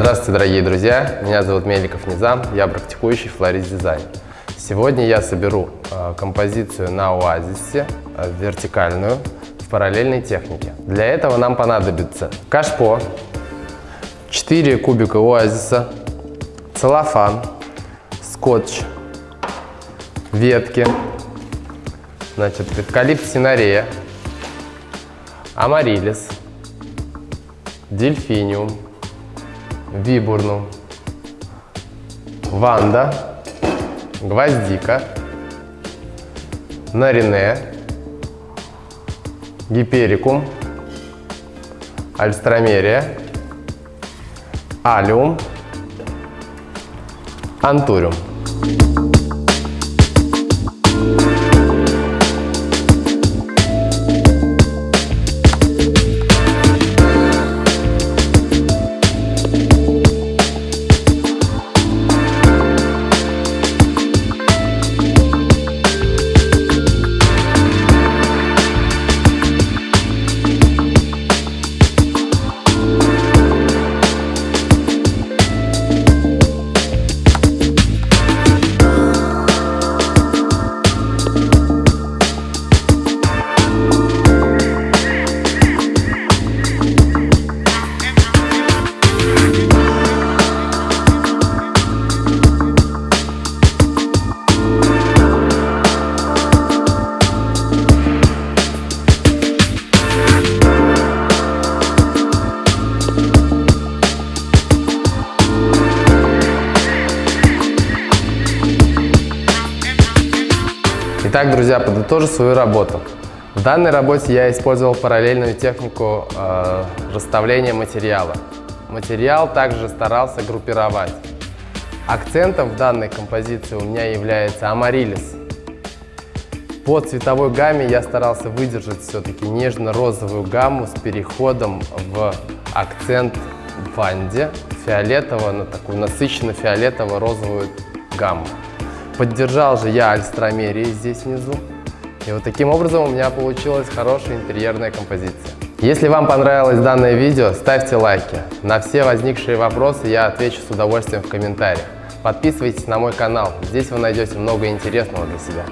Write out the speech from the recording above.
Здравствуйте, дорогие друзья! Меня зовут Меликов Низам, я практикующий флорист дизайн. Сегодня я соберу э, композицию на оазисе, э, вертикальную, в параллельной технике. Для этого нам понадобится кашпо, 4 кубика оазиса, целлофан, скотч, ветки, значит, эвкалипт синарея, амарилис, дельфиниум, вибурнум, ванда, гвоздика, нарине, гиперикум, альстромерия, алиум, антуриум. Итак, друзья, подытожу свою работу. В данной работе я использовал параллельную технику э, расставления материала. Материал также старался группировать. Акцентом в данной композиции у меня является амарилис. По цветовой гамме я старался выдержать все-таки нежно-розовую гамму с переходом в акцент ванде фиолетово на такую насыщенно-фиолетово-розовую гамму. Поддержал же я альстромерии здесь внизу. И вот таким образом у меня получилась хорошая интерьерная композиция. Если вам понравилось данное видео, ставьте лайки. На все возникшие вопросы я отвечу с удовольствием в комментариях. Подписывайтесь на мой канал, здесь вы найдете много интересного для себя.